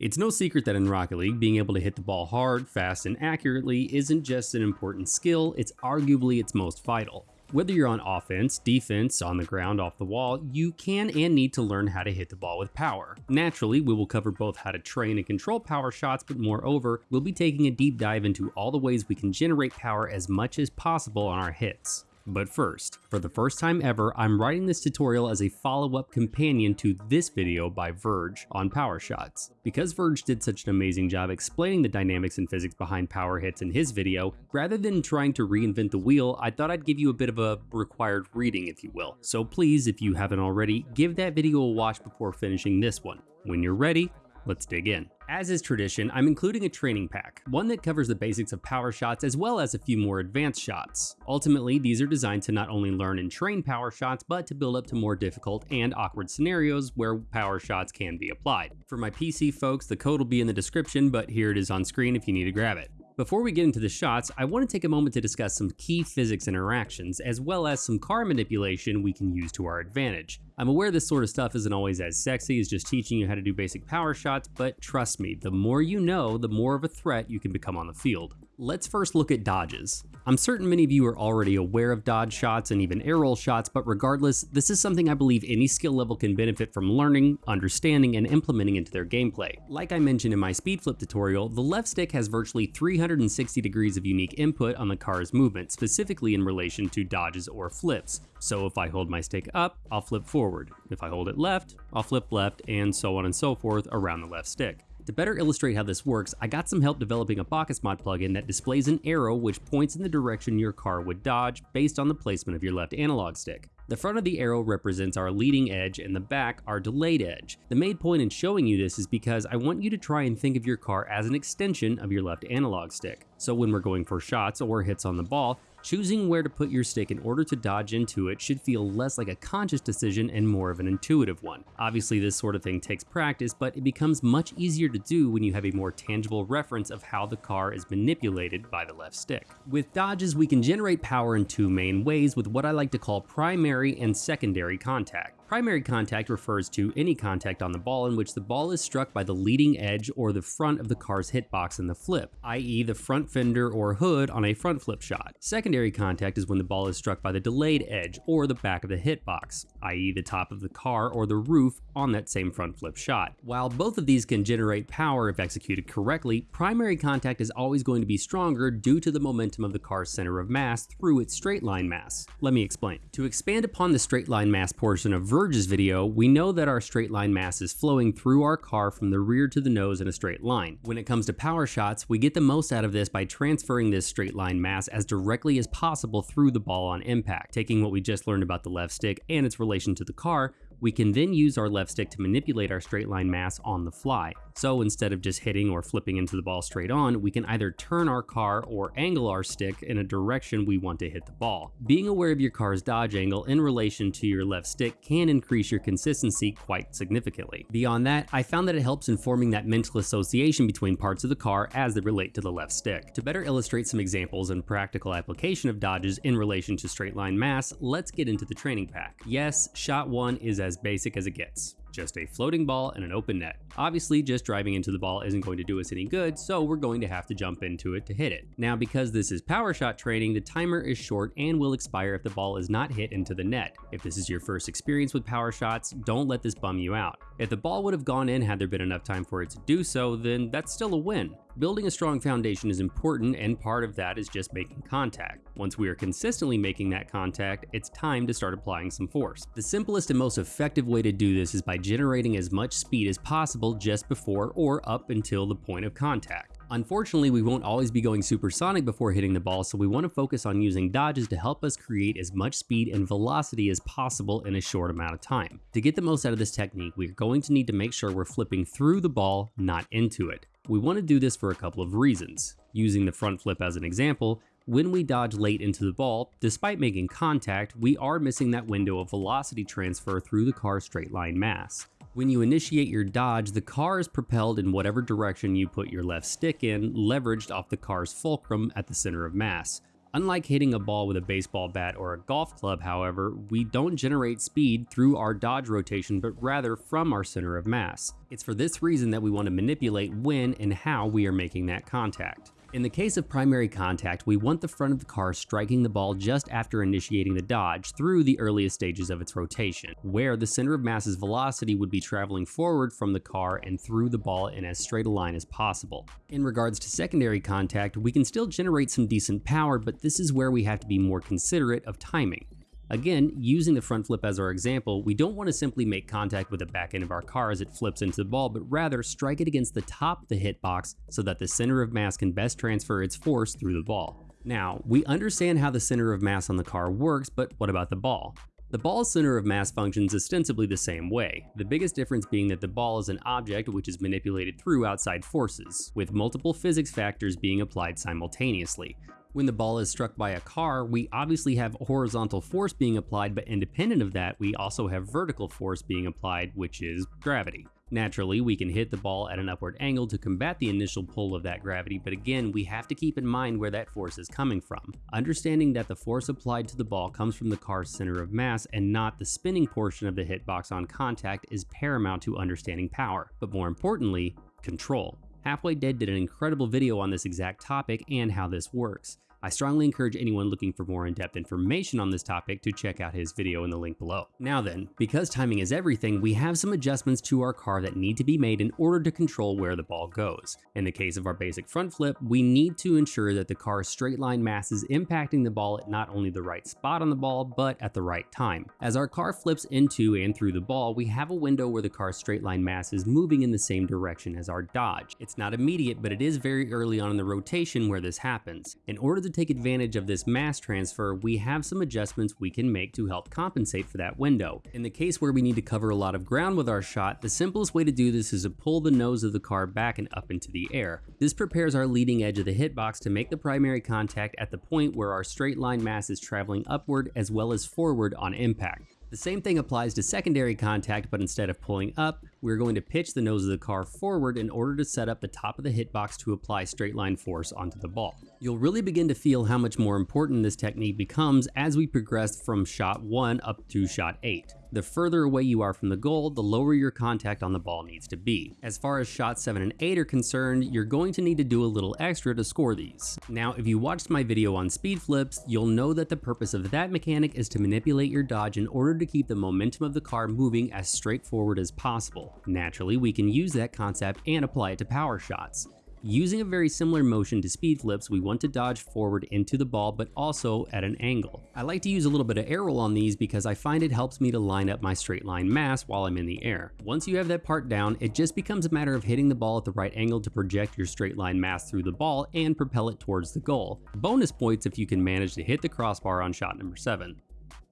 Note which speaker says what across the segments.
Speaker 1: It's no secret that in Rocket League, being able to hit the ball hard, fast, and accurately isn't just an important skill, it's arguably its most vital. Whether you're on offense, defense, on the ground, off the wall, you can and need to learn how to hit the ball with power. Naturally, we will cover both how to train and control power shots, but moreover, we'll be taking a deep dive into all the ways we can generate power as much as possible on our hits. But first, for the first time ever, I'm writing this tutorial as a follow-up companion to this video by Verge on power shots. Because Verge did such an amazing job explaining the dynamics and physics behind power hits in his video, rather than trying to reinvent the wheel, I thought I'd give you a bit of a required reading if you will. So please, if you haven't already, give that video a watch before finishing this one. When you're ready, let's dig in. As is tradition, I'm including a training pack, one that covers the basics of power shots as well as a few more advanced shots. Ultimately, these are designed to not only learn and train power shots, but to build up to more difficult and awkward scenarios where power shots can be applied. For my PC folks, the code will be in the description, but here it is on screen if you need to grab it. Before we get into the shots, I want to take a moment to discuss some key physics interactions, as well as some car manipulation we can use to our advantage. I'm aware this sort of stuff isn't always as sexy as just teaching you how to do basic power shots, but trust me, the more you know, the more of a threat you can become on the field. Let's first look at dodges. I'm certain many of you are already aware of dodge shots and even air roll shots, but regardless, this is something I believe any skill level can benefit from learning, understanding, and implementing into their gameplay. Like I mentioned in my speed flip tutorial, the left stick has virtually 360 degrees of unique input on the car's movement, specifically in relation to dodges or flips. So if I hold my stick up, I'll flip forward. If I hold it left, I'll flip left, and so on and so forth around the left stick. To better illustrate how this works, I got some help developing a BakkesMod plugin that displays an arrow which points in the direction your car would dodge based on the placement of your left analog stick. The front of the arrow represents our leading edge and the back our delayed edge. The main point in showing you this is because I want you to try and think of your car as an extension of your left analog stick. So when we're going for shots or hits on the ball, Choosing where to put your stick in order to dodge into it should feel less like a conscious decision and more of an intuitive one. Obviously this sort of thing takes practice, but it becomes much easier to do when you have a more tangible reference of how the car is manipulated by the left stick. With dodges, we can generate power in two main ways with what I like to call primary and secondary contact. Primary contact refers to any contact on the ball in which the ball is struck by the leading edge or the front of the car's hitbox in the flip, i.e. the front fender or hood on a front flip shot. Secondary contact is when the ball is struck by the delayed edge or the back of the hitbox, i.e. the top of the car or the roof on that same front flip shot. While both of these can generate power if executed correctly, primary contact is always going to be stronger due to the momentum of the car's center of mass through its straight line mass. Let me explain. To expand upon the straight line mass portion of Verge's video, we know that our straight line mass is flowing through our car from the rear to the nose in a straight line. When it comes to power shots, we get the most out of this by transferring this straight line mass as directly as possible through the ball on impact, taking what we just learned about the left stick and its relation to the car, we can then use our left stick to manipulate our straight line mass on the fly. So instead of just hitting or flipping into the ball straight on, we can either turn our car or angle our stick in a direction we want to hit the ball. Being aware of your car's dodge angle in relation to your left stick can increase your consistency quite significantly. Beyond that, I found that it helps in forming that mental association between parts of the car as they relate to the left stick. To better illustrate some examples and practical application of dodges in relation to straight line mass, let's get into the training pack. Yes, shot one is as basic as it gets just a floating ball and an open net. Obviously, just driving into the ball isn't going to do us any good, so we're going to have to jump into it to hit it. Now, because this is power shot training, the timer is short and will expire if the ball is not hit into the net. If this is your first experience with power shots, don't let this bum you out. If the ball would have gone in had there been enough time for it to do so, then that's still a win. Building a strong foundation is important and part of that is just making contact. Once we are consistently making that contact, it's time to start applying some force. The simplest and most effective way to do this is by generating as much speed as possible just before or up until the point of contact. Unfortunately, we won't always be going supersonic before hitting the ball, so we want to focus on using dodges to help us create as much speed and velocity as possible in a short amount of time. To get the most out of this technique, we're going to need to make sure we're flipping through the ball, not into it. We want to do this for a couple of reasons. Using the front flip as an example, when we dodge late into the ball, despite making contact, we are missing that window of velocity transfer through the car's straight line mass. When you initiate your dodge, the car is propelled in whatever direction you put your left stick in, leveraged off the car's fulcrum at the center of mass. Unlike hitting a ball with a baseball bat or a golf club, however, we don't generate speed through our dodge rotation, but rather from our center of mass. It's for this reason that we want to manipulate when and how we are making that contact. In the case of primary contact, we want the front of the car striking the ball just after initiating the dodge through the earliest stages of its rotation, where the center of mass's velocity would be traveling forward from the car and through the ball in as straight a line as possible. In regards to secondary contact, we can still generate some decent power, but this is where we have to be more considerate of timing. Again, using the front flip as our example, we don't want to simply make contact with the back end of our car as it flips into the ball, but rather strike it against the top of the hitbox so that the center of mass can best transfer its force through the ball. Now, we understand how the center of mass on the car works, but what about the ball? The ball's center of mass functions ostensibly the same way, the biggest difference being that the ball is an object which is manipulated through outside forces, with multiple physics factors being applied simultaneously. When the ball is struck by a car, we obviously have horizontal force being applied, but independent of that, we also have vertical force being applied, which is gravity. Naturally, we can hit the ball at an upward angle to combat the initial pull of that gravity, but again, we have to keep in mind where that force is coming from. Understanding that the force applied to the ball comes from the car's center of mass and not the spinning portion of the hitbox on contact is paramount to understanding power, but more importantly, control. Halfway Dead did an incredible video on this exact topic and how this works. I strongly encourage anyone looking for more in-depth information on this topic to check out his video in the link below. Now then, because timing is everything, we have some adjustments to our car that need to be made in order to control where the ball goes. In the case of our basic front flip, we need to ensure that the car's straight line mass is impacting the ball at not only the right spot on the ball, but at the right time. As our car flips into and through the ball, we have a window where the car's straight line mass is moving in the same direction as our dodge. It's not immediate, but it is very early on in the rotation where this happens. In order to to take advantage of this mass transfer, we have some adjustments we can make to help compensate for that window. In the case where we need to cover a lot of ground with our shot, the simplest way to do this is to pull the nose of the car back and up into the air. This prepares our leading edge of the hitbox to make the primary contact at the point where our straight line mass is traveling upward as well as forward on impact. The same thing applies to secondary contact, but instead of pulling up, we're going to pitch the nose of the car forward in order to set up the top of the hitbox to apply straight line force onto the ball. You'll really begin to feel how much more important this technique becomes as we progress from shot 1 up to shot 8. The further away you are from the goal, the lower your contact on the ball needs to be. As far as shot 7 and 8 are concerned, you're going to need to do a little extra to score these. Now, if you watched my video on speed flips, you'll know that the purpose of that mechanic is to manipulate your dodge in order to keep the momentum of the car moving as straightforward as possible. Naturally, we can use that concept and apply it to power shots. Using a very similar motion to speed flips, we want to dodge forward into the ball, but also at an angle. I like to use a little bit of air roll on these because I find it helps me to line up my straight line mass while I'm in the air. Once you have that part down, it just becomes a matter of hitting the ball at the right angle to project your straight line mass through the ball and propel it towards the goal. Bonus points if you can manage to hit the crossbar on shot number 7.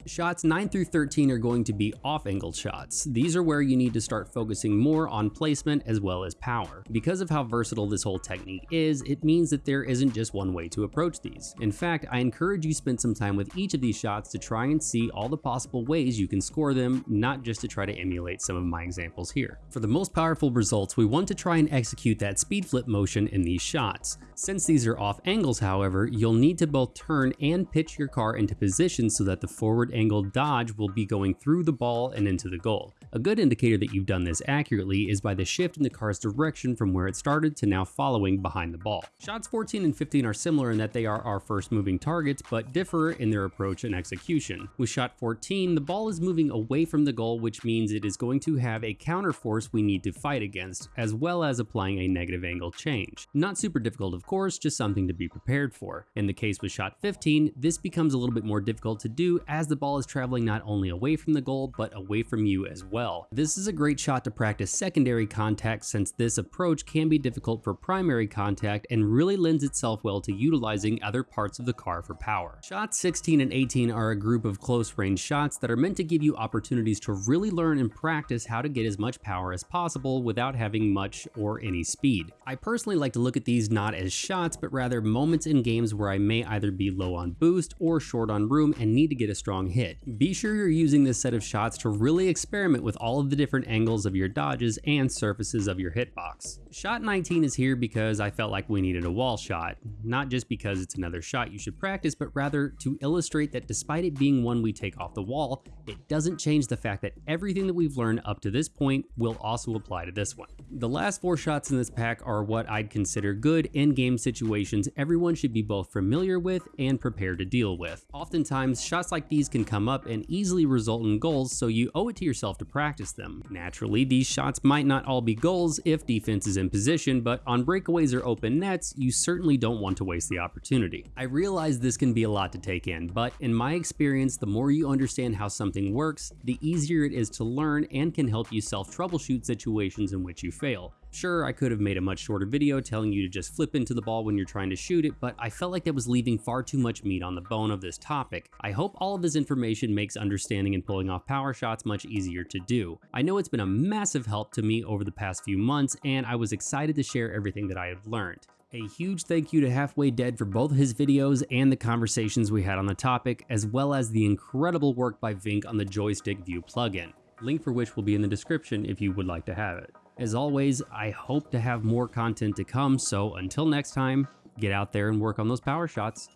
Speaker 1: Shots 9 through 13 are going to be off-angled shots. These are where you need to start focusing more on placement as well as power. Because of how versatile this whole technique is, it means that there isn't just one way to approach these. In fact, I encourage you spend some time with each of these shots to try and see all the possible ways you can score them, not just to try to emulate some of my examples here. For the most powerful results, we want to try and execute that speed flip motion in these shots. Since these are off angles, however, you'll need to both turn and pitch your car into position so that the forward angle dodge will be going through the ball and into the goal. A good indicator that you've done this accurately is by the shift in the car's direction from where it started to now following behind the ball. Shots 14 and 15 are similar in that they are our first moving targets, but differ in their approach and execution. With shot 14, the ball is moving away from the goal, which means it is going to have a counter force we need to fight against, as well as applying a negative angle change. Not super difficult, of course, just something to be prepared for. In the case with shot 15, this becomes a little bit more difficult to do as the ball is traveling not only away from the goal, but away from you as well well. This is a great shot to practice secondary contact since this approach can be difficult for primary contact and really lends itself well to utilizing other parts of the car for power. Shots 16 and 18 are a group of close range shots that are meant to give you opportunities to really learn and practice how to get as much power as possible without having much or any speed. I personally like to look at these not as shots, but rather moments in games where I may either be low on boost or short on room and need to get a strong hit. Be sure you're using this set of shots to really experiment with with all of the different angles of your dodges and surfaces of your hitbox. Shot 19 is here because I felt like we needed a wall shot, not just because it's another shot you should practice, but rather to illustrate that despite it being one we take off the wall, it doesn't change the fact that everything that we've learned up to this point will also apply to this one. The last four shots in this pack are what I'd consider good in-game situations everyone should be both familiar with and prepared to deal with. Oftentimes, shots like these can come up and easily result in goals, so you owe it to yourself to practice them. Naturally, these shots might not all be goals if defense is in position, but on breakaways or open nets, you certainly don't want to waste the opportunity. I realize this can be a lot to take in, but in my experience, the more you understand how something works, the easier it is to learn and can help you self-troubleshoot situations in which you fail. Sure, I could have made a much shorter video telling you to just flip into the ball when you're trying to shoot it, but I felt like that was leaving far too much meat on the bone of this topic. I hope all of this information makes understanding and pulling off power shots much easier to do. I know it's been a massive help to me over the past few months, and I was excited to share everything that I have learned. A huge thank you to Halfway Dead for both his videos and the conversations we had on the topic, as well as the incredible work by Vink on the Joystick View plugin, link for which will be in the description if you would like to have it. As always, I hope to have more content to come, so until next time, get out there and work on those power shots.